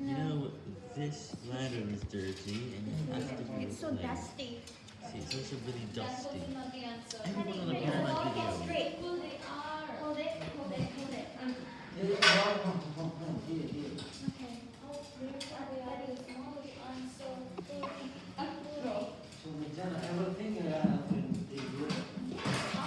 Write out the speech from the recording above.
You know, this ladder is dirty and it has to be It's so late. dusty. See, it's also really dusty. Everyone on the parent video. Hold it, hold it, hold it.